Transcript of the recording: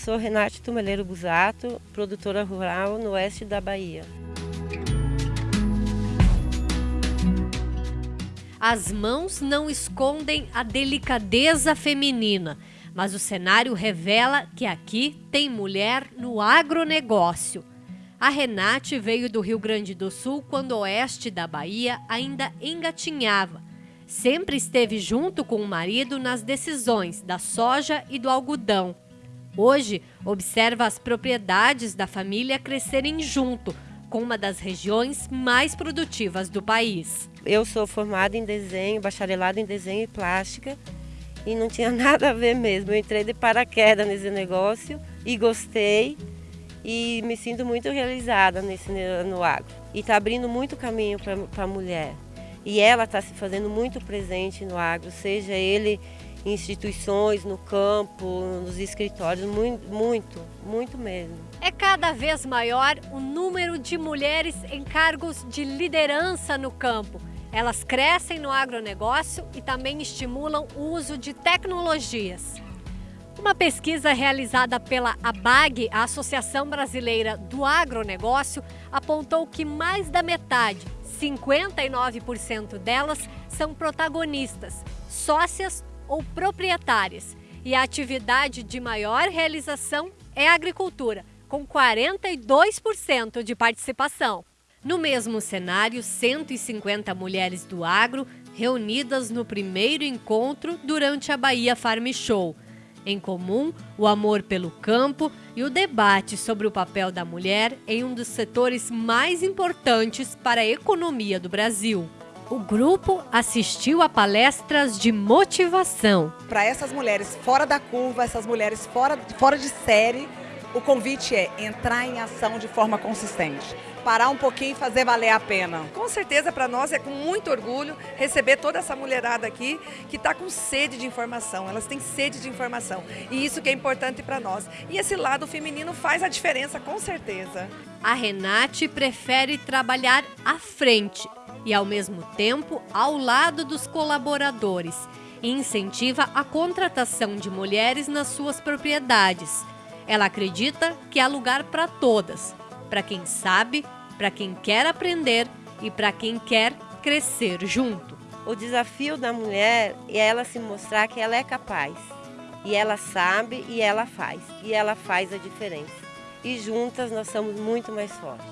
sou Renate Tumeleiro Busato, produtora rural no oeste da Bahia. As mãos não escondem a delicadeza feminina, mas o cenário revela que aqui tem mulher no agronegócio. A Renate veio do Rio Grande do Sul quando o oeste da Bahia ainda engatinhava. Sempre esteve junto com o marido nas decisões da soja e do algodão. Hoje, observa as propriedades da família crescerem junto, com uma das regiões mais produtivas do país. Eu sou formada em desenho, bacharelado em desenho e plástica, e não tinha nada a ver mesmo. Eu entrei de paraquedas nesse negócio e gostei e me sinto muito realizada nesse no agro. E está abrindo muito caminho para a mulher. E ela está se fazendo muito presente no agro, seja ele instituições, no campo, nos escritórios, muito, muito, muito mesmo. É cada vez maior o número de mulheres em cargos de liderança no campo. Elas crescem no agronegócio e também estimulam o uso de tecnologias. Uma pesquisa realizada pela ABAG, a Associação Brasileira do Agronegócio, apontou que mais da metade, 59% delas, são protagonistas, sócias ou proprietárias. E a atividade de maior realização é a agricultura, com 42% de participação. No mesmo cenário, 150 mulheres do agro reunidas no primeiro encontro durante a Bahia Farm Show. Em comum, o amor pelo campo e o debate sobre o papel da mulher em um dos setores mais importantes para a economia do Brasil. O grupo assistiu a palestras de motivação. Para essas mulheres fora da curva, essas mulheres fora, fora de série, o convite é entrar em ação de forma consistente. Parar um pouquinho e fazer valer a pena. Com certeza, para nós é com muito orgulho receber toda essa mulherada aqui que está com sede de informação. Elas têm sede de informação. E isso que é importante para nós. E esse lado feminino faz a diferença, com certeza. A Renate prefere trabalhar à frente e, ao mesmo tempo, ao lado dos colaboradores e incentiva a contratação de mulheres nas suas propriedades ela acredita que há lugar para todas, para quem sabe, para quem quer aprender e para quem quer crescer junto. O desafio da mulher é ela se mostrar que ela é capaz. E ela sabe e ela faz. E ela faz a diferença. E juntas nós somos muito mais fortes.